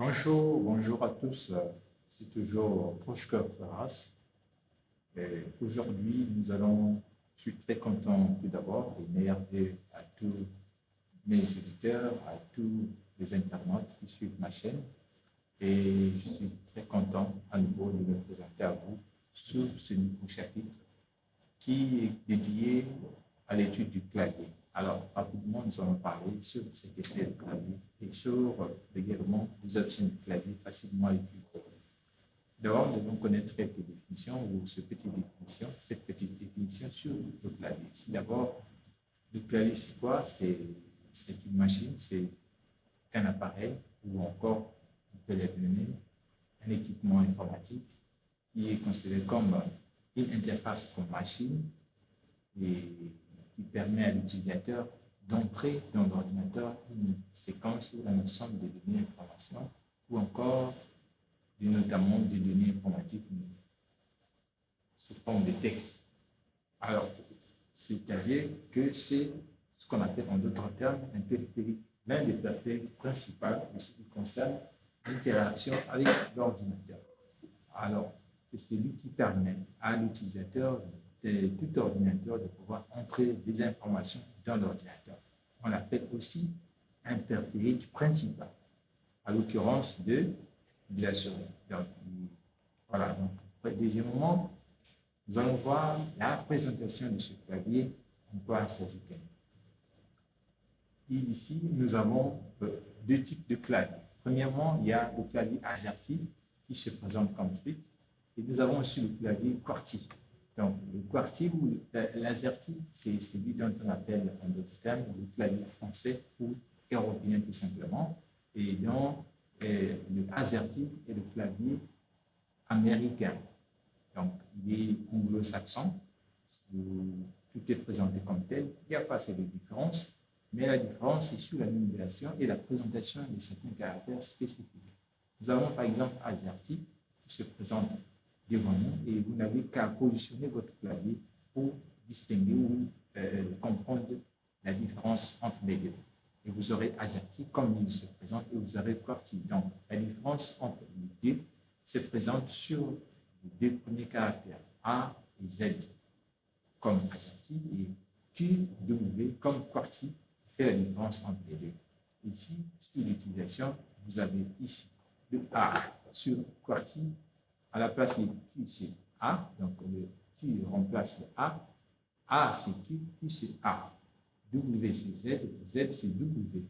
Bonjour, bonjour à tous. C'est toujours Proche-Cœur Ferras. Aujourd'hui, nous allons, je suis très content tout d'abord et meilleurs à tous mes éditeurs, à tous les internautes qui suivent ma chaîne. Et je suis très content à nouveau de me présenter à vous sur ce nouveau chapitre qui est dédié à l'étude du clavier. Alors, rapidement, nous allons parler sur ce que c'est le clavier et sur également les options du clavier facilement utilisées. D'abord, nous devons connaître quelques définitions ou ce petite définition, cette petite définition sur le clavier. D'abord, le clavier, c'est quoi? C'est une machine, c'est un appareil ou encore, on peut l'appeler un équipement informatique qui est considéré comme une interface comme machine et qui permet à l'utilisateur d'entrer dans l'ordinateur une séquence ou un ensemble de données d'information ou encore notamment des données informatiques sous forme de texte. Alors, c'est-à-dire que c'est ce qu'on appelle en d'autres termes un périphérique, l'un des périphériques principaux ce qui concerne l'interaction avec l'ordinateur. Alors, c'est celui qui permet à l'utilisateur de tout ordinateur de pouvoir entrer des informations dans l'ordinateur. On l'appelle aussi un périphérique principal, à l'occurrence de, la souris. Voilà. Donc, deuxièmement, nous allons voir la présentation de ce clavier, en quoi il s'agit Ici, nous avons euh, deux types de claviers. Premièrement, il y a le clavier AZERTY qui se présente comme suite. Et nous avons aussi le clavier QWERTY. Donc, le QWERTY ou l'AZERTY, c'est celui dont on appelle en d'autres termes le clavier français ou européen tout simplement. Et donc, euh, le AZERTY est le clavier américain. Donc, il est anglo-saxon. Tout est présenté comme tel. Il n'y a pas assez de différence. Mais la différence, c'est sur la numération et la présentation de certains caractères spécifiques. Nous avons par exemple AZERTY qui se présente devant nous et vous n'avez qu'à positionner votre clavier pour distinguer ou euh, comprendre la différence entre les deux. Et vous aurez AZERTY comme il se présente et vous aurez QWERTY. Donc, la différence entre les deux se présente sur les deux premiers caractères, A et Z, comme AZERTY, et Q, W, comme QWERTY, qui fait la différence entre les deux. Ici, sur l'utilisation, vous avez ici le A sur QWERTY à la place de Q, c'est A. Donc, le Q remplace le A. A, c'est Q, Q, c'est A. W, c'est Z. Z, c'est W.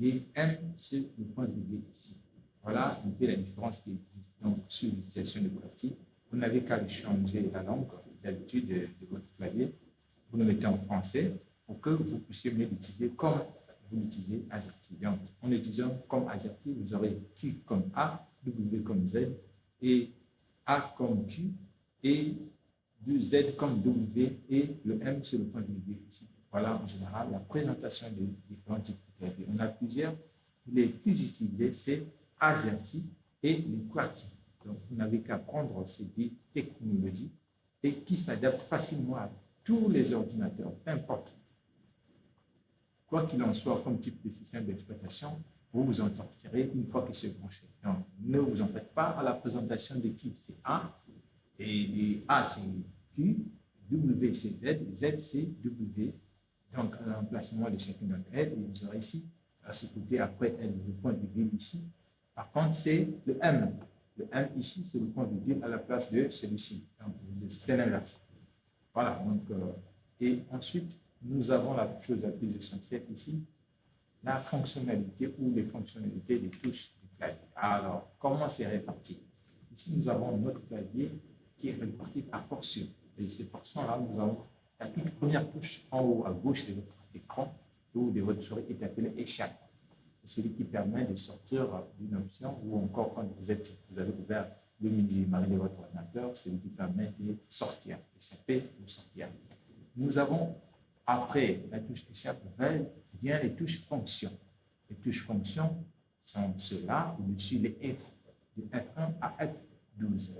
Et M, c'est le point de vue ici. Voilà un peu la différence qui existe donc, sur l'utilisation de QWERTY. Vous n'avez qu'à changer la langue d'habitude de, votre clavier. Vous le mettez en français pour que vous puissiez mieux l'utiliser comme vous l'utilisez. Donc, en utilisant comme AZERTY, vous aurez Q comme A, W comme Z et a comme Q et du Z comme W et le M c'est le point de vue ici. Voilà en général la présentation des différents types de claviers. On a plusieurs. Les plus utilisés, c'est AZERTY et les QWERTY. Donc, vous n'avez qu'à prendre ces deux technologies et qui s'adaptent facilement à tous les ordinateurs, peu importe. Quoi qu'il en soit comme type de système d'exploitation, vous vous en une fois qu'il s'est branché. Donc, ne vous en faites pas à la présentation de qui c'est A, et, A c'est Q, W c'est Z, Z c'est W. Donc, à l'emplacement de chacune d'entre elles, vous aurez ici, à ce côté, après elle, le point virgule ici. Par contre, c'est le M. Le M ici, c'est le point virgule à la place de celui-ci. Donc, c'est l'inverse. Voilà. Donc, euh, et ensuite, nous avons la chose la plus essentielle ici, la fonctionnalité ou les fonctionnalités des touches du clavier. Alors, comment c'est réparti? Ici, nous avons notre clavier qui est réparti par portions. Et ces portions-là, nous avons la toute première touche en haut à gauche de votre écran ou de votre souris est appelée échappe. C'est celui qui permet de sortir d'une option ou encore quand vous, êtes, vous avez ouvert le midi marine de votre ordinateur, c'est celui qui permet de sortir, échapper ou sortir. Nous avons, après la touche échappe, bien les touches fonctions. Les touches fonctions sont ceux-là, au-dessus les F, de F1 à F12.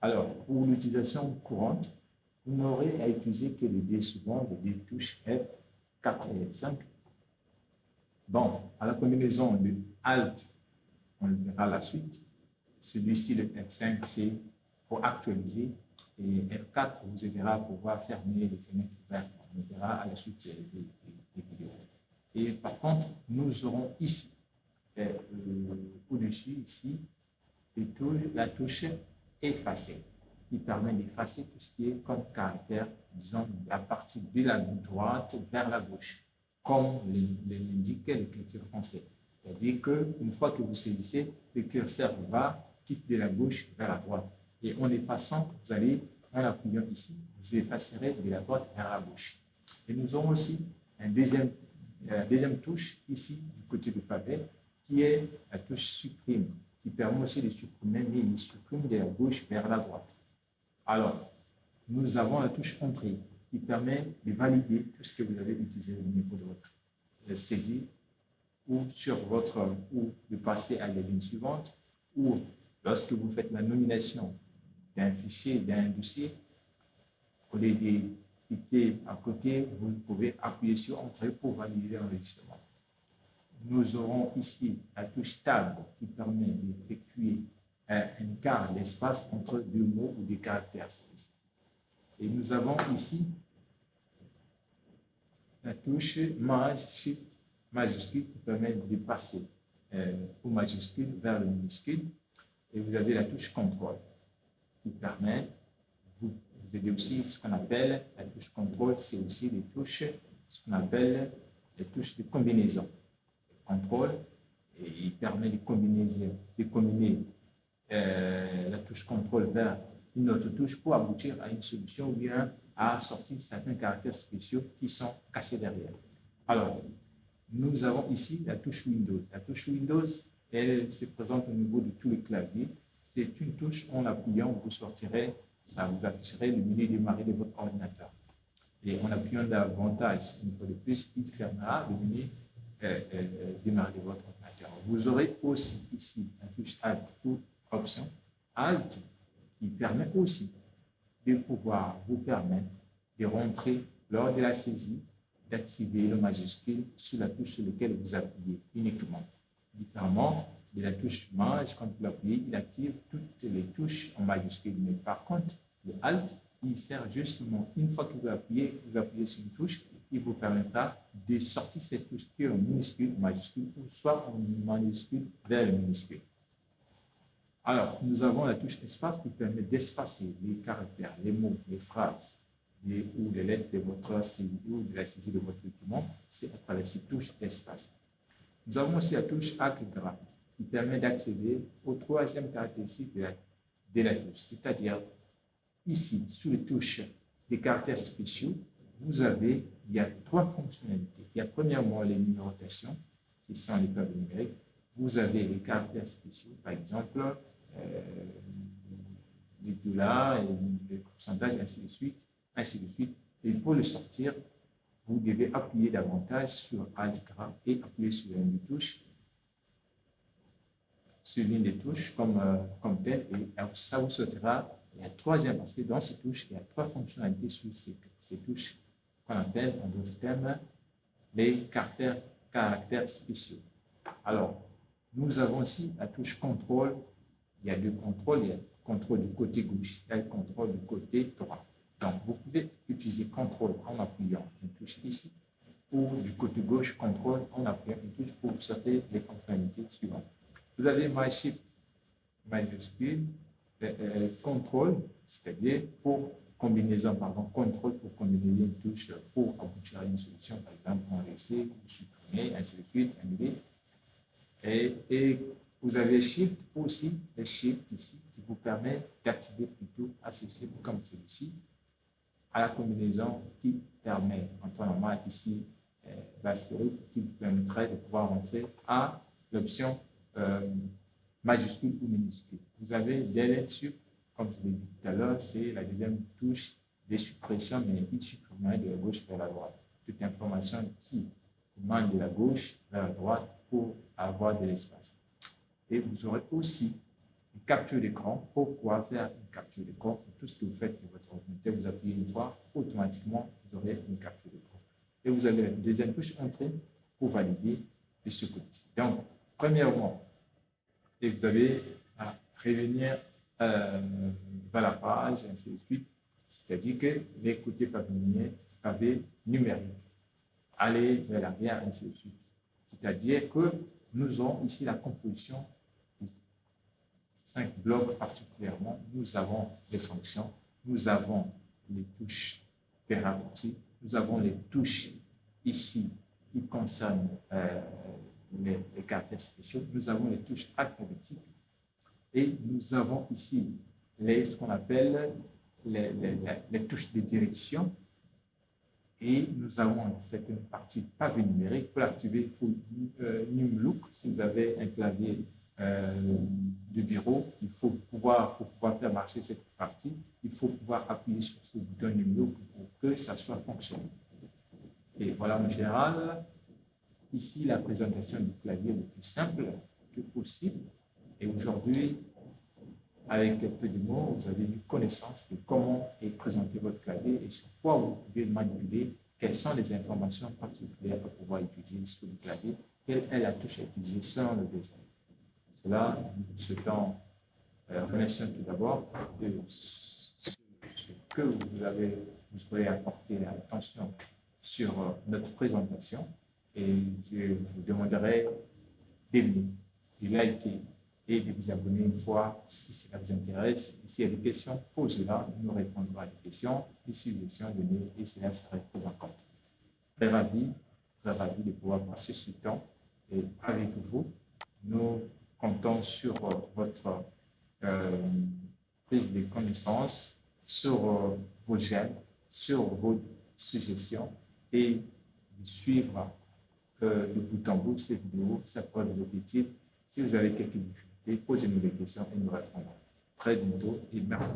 Alors, pour l'utilisation courante, vous n'aurez à utiliser que les D suivants, les touches F4 et F5. Bon, à la combinaison de Alt, on le verra la suite. Celui-ci, le F5, c'est pour actualiser. Et F4 vous aidera à pouvoir fermer les fenêtres ouvertes. On le verra à la suite des, vidéos. Et par contre, nous aurons ici, euh, au-dessus, ici, la touche effacer qui permet d'effacer tout ce qui est comme caractère, disons, à partir de la droite vers la gauche, comme l'indiquait l'écriture française. C'est-à-dire qu'une fois que vous saisissez, le curseur va, quitte de la gauche vers la droite. Et en effaçant, vous allez, en appuyant ici, vous effacerez de la droite vers la gauche. Et nous aurons aussi un deuxième, euh, deuxième touche ici, du côté du pavé, qui est la touche supprime, qui permet aussi de supprimer, mais il supprime de la gauche vers la droite. Alors, nous avons la touche Entrée qui permet de valider tout ce que vous avez utilisé au niveau de votre saisie ou sur votre ou de passer à la ligne suivante ou lorsque vous faites la nomination d'un fichier, d'un dossier, au lieu de à côté, vous pouvez appuyer sur Entrée pour valider l'enregistrement. Nous aurons ici la touche Tab qui permet d'effectuer un quart d'espace entre deux mots ou des caractères. Et nous avons ici la touche Maj, Shift, majuscule qui permet de passer euh, au majuscule vers le minuscule. Et vous avez la touche contrôle qui permet, avez aussi ce qu'on appelle la touche contrôle, c'est aussi les touches, ce qu'on appelle les touches de combinaison. Contrôle, et il permet de combiner, de combiner euh, la touche contrôle vers une autre touche pour aboutir à une solution ou bien à sortir certains caractères spéciaux qui sont cachés derrière. Alors, nous avons ici la touche Windows. La touche Windows, elle se présente au niveau de tous les claviers. C'est une touche, en l'appuyant, vous sortirez, ça vous afficherait le menu démarrer de votre ordinateur. Et en appuyant davantage, une fois de plus, il fermera le menu euh, euh, démarrer de votre ordinateur. Vous aurez aussi ici la touche Alt ou option Alt qui permet aussi de pouvoir vous permettre de rentrer lors de la saisie, d'activer le majuscule sur la touche sur laquelle vous appuyez uniquement. Différemment de la touche Maj, quand vous l'appuyez, il active toutes les touches en majuscule. Mais par contre, le Alt, il sert justement, une fois que vous appuyez, vous appuyez sur une touche, il vous permettra de sortir cette touche qui est en minuscule, majuscule, ou soit en minuscule vers le minuscule. Alors, nous avons la touche espace qui permet d'espacer les caractères, les mots, les phrases ou les lettres de votre saisie ou de la saisie de votre document. C'est à travers cette touche espace. Nous avons aussi la touche Alt qui permet d'accéder au troisième caractéristique de la, touche, c'est-à-dire ici, sous les touches des caractères spéciaux, vous avez, il y a trois fonctionnalités. Il y a premièrement les numérotations, qui sont les tables numériques. Vous avez les caractères spéciaux, par exemple, euh, les dollars, les pourcentages, ainsi de suite, ainsi de suite. Et pour le sortir, vous devez appuyer davantage sur Alt et appuyer sur une des touches, sur l'une des touches comme, euh, comme tel, et ça vous sortira la troisième, parce que dans ces touches, il y a trois fonctionnalités sur ces, touches qu'on appelle, en d'autres termes, les caractères, spéciaux. Alors, nous avons aussi la touche contrôle il y a deux contrôles. Il y a le contrôle du côté gauche et le contrôle du côté droit. Donc, vous pouvez utiliser contrôle en appuyant une touche ici ou du côté gauche, contrôle en appuyant une touche pour sortir les fonctionnalités suivantes. Vous avez My Shift majuscule, euh, euh, contrôle, c'est-à-dire pour combinaison, pardon, contrôle pour combiner une touche pour aboutir à une solution, par exemple, enlacer, supprimer, ainsi de suite, annuler. Et, et vous avez Shift aussi, le Shift ici, qui vous permet d'accéder plutôt système comme celui-ci, à la combinaison qui permet, en temps ici, euh, qui vous permettrait de pouvoir rentrer à l'option euh, majuscule ou minuscule. Vous avez Delete Sup, comme je l'ai dit tout à l'heure, c'est la deuxième touche de suppression, mais il supprimerait de la gauche vers la droite. Toute information qui demande de la gauche vers la droite pour avoir de l'espace. Et vous aurez aussi une capture d'écran pour pouvoir faire une capture d'écran? Tout ce que vous faites de votre ordinateur, vous appuyez une fois, automatiquement, vous aurez une capture d'écran. Et vous avez la deuxième touche Entrée pour valider de ce côté-ci. Donc, premièrement, et vous avez à revenir euh, vers la page, et ainsi de suite. C'est-à-dire que les côtés pavés, pavés numériques, aller vers l'arrière, ainsi de suite. C'est-à-dire que nous avons ici la composition de cinq blocs particulièrement. Nous avons les fonctions, nous avons les touches raccourcis, nous avons les touches ici qui concernent euh, les, les, caractères spéciaux, nous avons les touches alphabétiques et nous avons ici les, ce qu'on appelle les, les, touches de direction et nous avons certaines parties pavé numérique. Pour l'activer, il faut euh, Numlook. Si vous avez un clavier euh, du bureau, il faut pouvoir, pour pouvoir faire marcher cette partie, il faut pouvoir appuyer sur ce bouton Numlook pour que ça soit fonctionnel. Et voilà en général, ici la présentation du clavier le plus simple que possible. Et aujourd'hui, avec quelques de mots, vous avez une connaissance de comment est présenté votre clavier et sur quoi vous pouvez le manipuler, quelles sont les informations particulières pour pouvoir utiliser sur le clavier, quelle est la touche à utiliser selon le besoin. Cela, nous souhaitons euh, remercier tout d'abord de ce que vous avez, vous avez apporté attention sur euh, notre présentation et je vous demanderai d'aimer, de liker et de vous abonner une fois si cela vous intéresse. S'il y a des questions, posez-la, nous répondrons à des questions, des suggestions données et cela sera pris en compte. Très ravi, très ravi de pouvoir passer ce temps et avec vous, nous comptons sur euh, votre euh, prise de connaissances, sur euh, vos gènes, sur vos suggestions et de suivre de bout en bout cette vidéo, ça pourrait vous être. Si vous avez quelques difficultés, posez-nous des questions et nous répondrons. Très bientôt et merci.